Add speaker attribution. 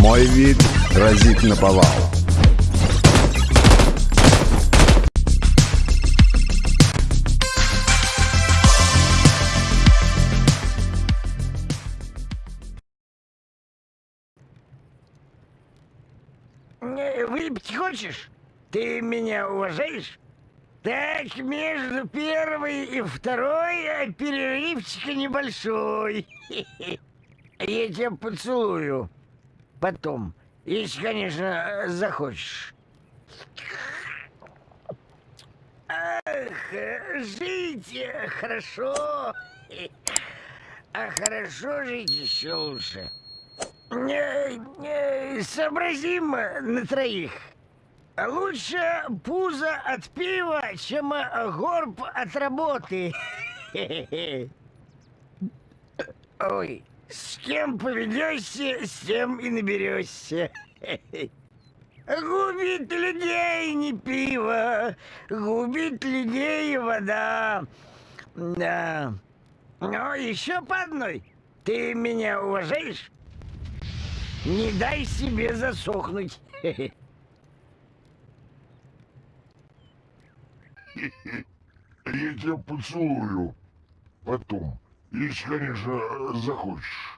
Speaker 1: Мой вид разит на повал.
Speaker 2: Выпить хочешь? Ты меня уважаешь? Так, между первой и второй э, перерывчик небольшой. Я тебя поцелую. Потом. Если, конечно, захочешь. Ах, жить хорошо. А хорошо жить еще лучше. Не, не, сообразим на троих. Лучше пузо от пива, чем горб от работы. Ой, с кем поведешься, с тем и наберешься. Губит людей не пиво, губит людей вода. Да. Но еще по одной. Ты меня уважаешь? Не дай себе засохнуть.
Speaker 3: Я тебя поцелую. Потом. Если, конечно, захочешь.